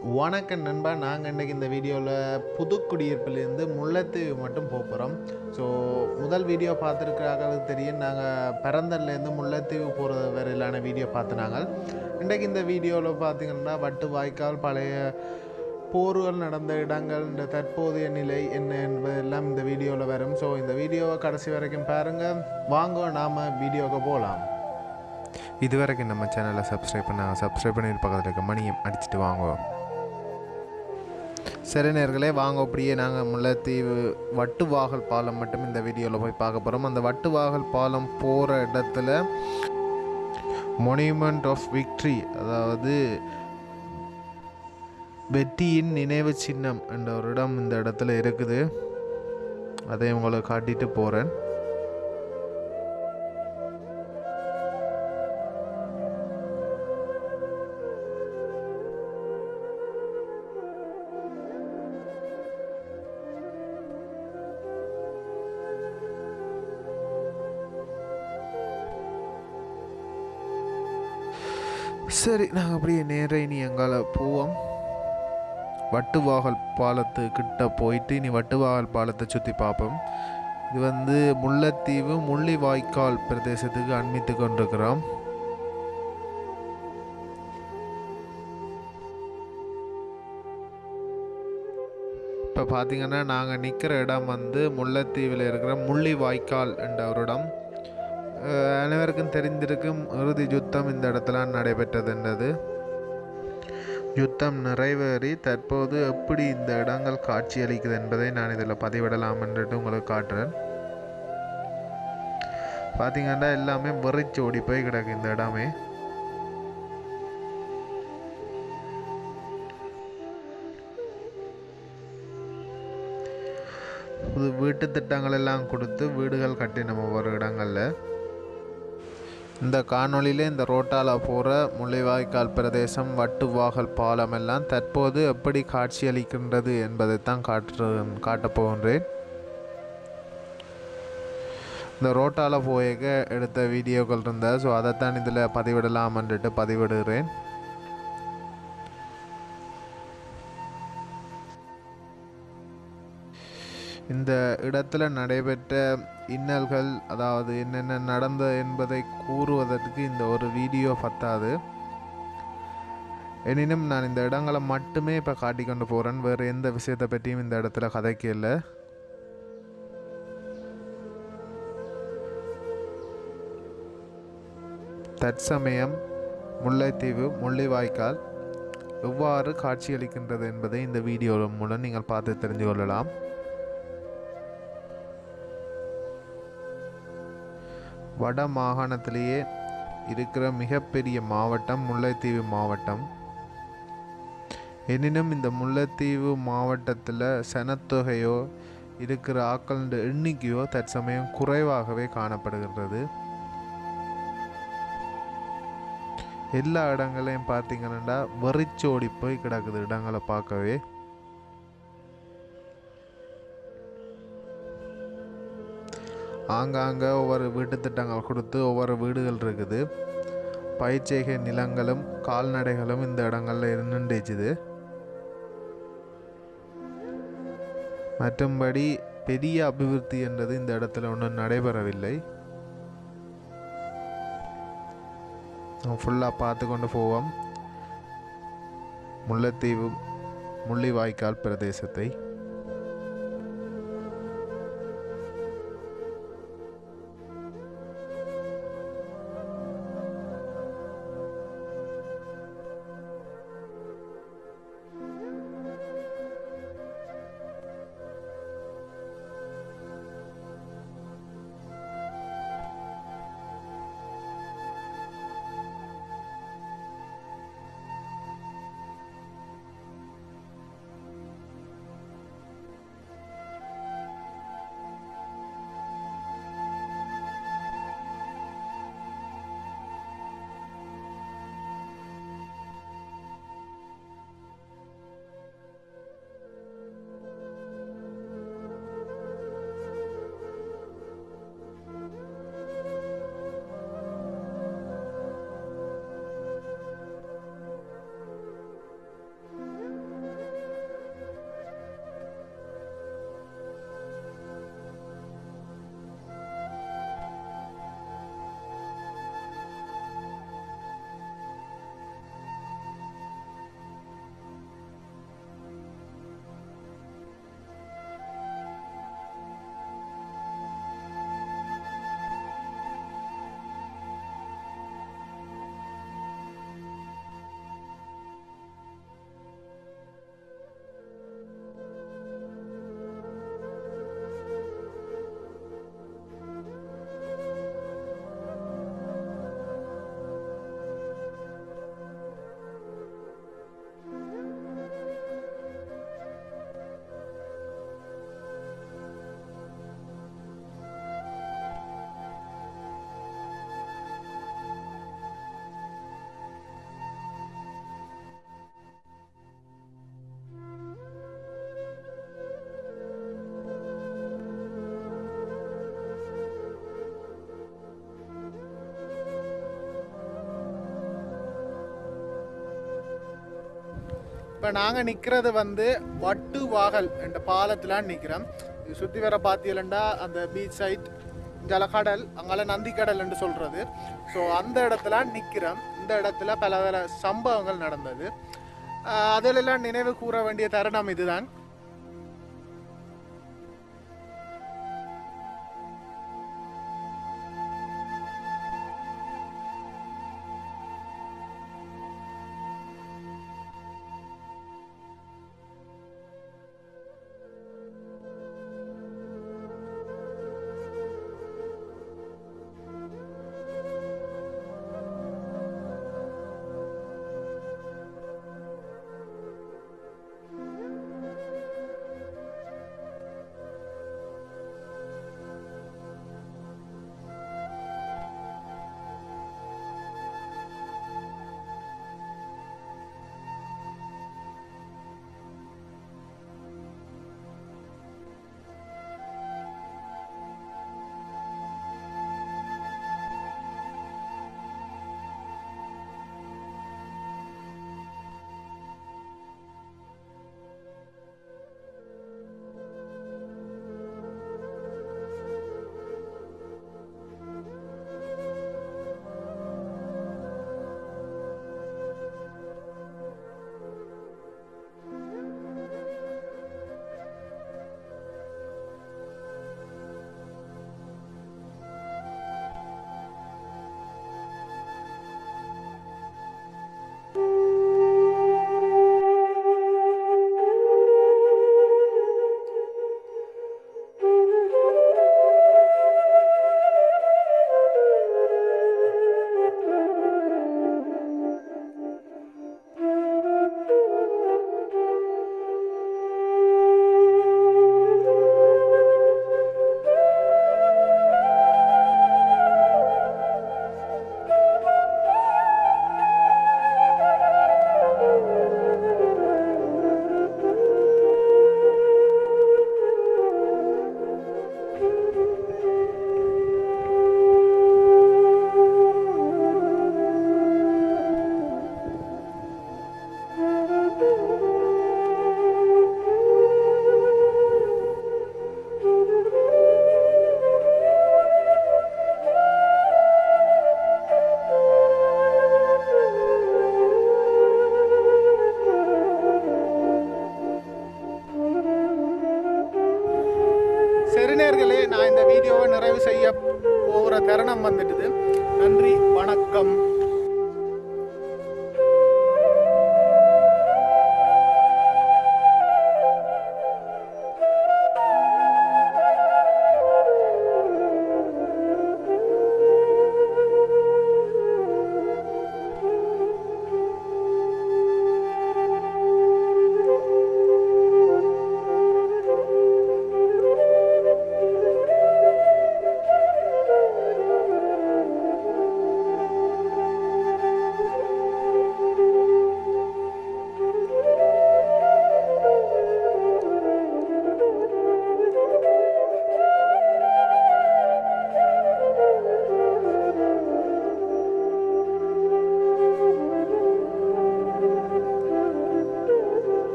வணக்கம் நண்பா. நாங்கள் இன்றைக்கி இந்த வீடியோவில் புதுக்குடியிருப்பிலேருந்து முல்லைத்தீவு மட்டும் போகிறோம் ஸோ முதல் வீடியோ பார்த்துருக்கிறாங்களுக்கு தெரியும். நாங்கள் பிறந்தர்லேருந்து முல்லைத்தீவு போகிற வரையிலான வீடியோ பார்த்துனாங்க இன்றைக்கு இந்த வீடியோவில் பார்த்தீங்கன்னா வட்டு வாய்க்கால் பழைய போர்கள் நடந்த இடங்கள் இந்த தற்போதைய நிலை என்ன என்பதெல்லாம் இந்த வீடியோவில் வரும். ஸோ இந்த வீடியோவை கடைசி வரைக்கும் பாருங்கள் வாங்க நாம் வீடியோவுக்கு போகலாம் இது வரைக்கும் நம்ம சேனலை சப்ஸ்கிரைப் பண்ணாங்க சப்ஸ்கிரைப் பண்ணி பக்கத்தில் இருக்க மணியம் அடிச்சுட்டு வாங்குவோம் சரி வாங்க அப்படியே நாங்கள் முல்லைத்தீவு வட்டுவாகல் பாலம் மட்டும் இந்த வீடியோவில் போய் பார்க்க போகிறோம் அந்த வட்டுவாகல் பாலம் போகிற இடத்துல மொனியூமெண்ட் ஆஃப் விக்ட்ரி அதாவது வெற்றியின் நினைவு சின்னம் என்ற ஒரு இடம் இந்த இடத்துல இருக்குது. அதை உங்களுக்கு காட்டிட்டு போகிறேன் சரி நாங்கள் அப்படியே நேர இனி எங்கால போவோம். வட்டுவாகல் பாலத்து கிட்ட போயிட்டு இனி வட்டுவாகல் பாலத்தை சுற்றி பார்ப்போம். இது வந்து முல்லைத்தீவு முள்ளிவாய்க்கால் பிரதேசத்துக்கு அண்மித்து கொண்டிருக்கிறோம். இப்போ பார்த்தீங்கன்னா நாங்கள் நிற்கிற இடம் வந்து முல்லைத்தீவில் இருக்கிற முள்ளிவாய்க்கால் என்ற ஒரு இடம். அனைவருக்கும் தெரிந்திருக்கும் இறுதி யுத்தம் இந்த இடத்துல நடைபெற்றதுன்றது யுத்தம் நிறைவேறி தற்போது எப்படி இந்த இடங்கள் காட்சியளிக்குது என்பதை நான் இதில் பதிவிடலாம் என்றுட்டு உங்களுக்கு காட்டுறேன். பார்த்தீங்கன்னா எல்லாமே வெறிச்சு ஓடி போய் கிடக்கு இந்த இடமே. புது வீட்டு திட்டங்கள் எல்லாம் கொடுத்து வீடுகள் கட்டினோம் ஒவ்வொரு இடங்களில். இந்த காணொளியில் இந்த ரோட்டால் போகிற முள்ளிவாய்க்கால் பிரதேசம் வட்டுவாகல் பாலம் எல்லாம் தற்போது எப்படி காட்சியளிக்கின்றது என்பதை தான் காட்டு காட்டப் போகின்றேன். இந்த ரோட்டால் போயக்க எடுத்த வீடியோக்கள் இருந்தால் ஸோ அதைத்தான் இதில் பதிவிடலாம்ன்ட்டு பதிவிடுகிறேன். இந்த இடத்துல நடைபெற்ற இன்னல்கள் அதாவது என்னென்ன நடந்தது என்பதை கூறுவதற்கு இந்த ஒரு வீடியோ பத்தாது. எனினும் நான் இந்த இடங்களை மட்டுமே இப்போ காட்டிக்கொண்டு போகிறேன் வேறு எந்த விஷயத்தை பற்றியும் இந்த இடத்துல கதைக்கல தற்சமயம் முல்லைத்தீவு முள்ளிவாய்க்கால் எவ்வாறு காட்சியளிக்கின்றது என்பதை இந்த வீடியோ மூலம் நீங்கள் பார்த்து தெரிந்து கொள்ளலாம். வட மாகாணத்திலேயே இருக்கிற மிகப்பெரிய மாவட்டம் முல்லைத்தீவு மாவட்டம். எனினும் இந்த முல்லைத்தீவு மாவட்டத்தில் சனத்தொகையோ இருக்கிற ஆக்களின் எண்ணிக்கையோ தற்சமயம் குறைவாகவே காணப்படுகின்றது. எல்லா இடங்களையும் பார்த்தீங்கன்னா வெறிச்சோடி போய் கிடக்குது இடங்களை பார்க்கவே. ஆங்காங்கே ஒவ்வொரு வீட்டு திட்டங்கள் கொடுத்து ஒவ்வொரு வீடுகள் இருக்குது. பயிற்சிகை நிலங்களும் கால்நடைகளும் இந்த இடங்களில் இருந்துச்சுது மற்றும்படி பெரிய அபிவிருத்தி என்றது இந்த இடத்துல ஒன்றும் நடைபெறவில்லை. ஃபுல்லாக பார்த்து கொண்டு போவோம். முல்லைத்தீவு முள்ளிவாய்க்கால் பிரதேசத்தை. இப்போ நாங்கள் நிற்கிறது வந்து வட்டு வாகல் என்ற பாலத்தில் நிற்கிறோம் இது சுற்றி வர பார்த்தீங்கன்னா அந்த பீச் சைட் ஜலக்கடல் அங்கால நந்தி கடல் என்று சொல்கிறது ஸோ அந்த இடத்துல நிற்கிறோம் இந்த இடத்துல பல பல சம்பவங்கள் நடந்தது. அதிலெல்லாம் நினைவு கூற வேண்டிய தருணம் இதுதான்.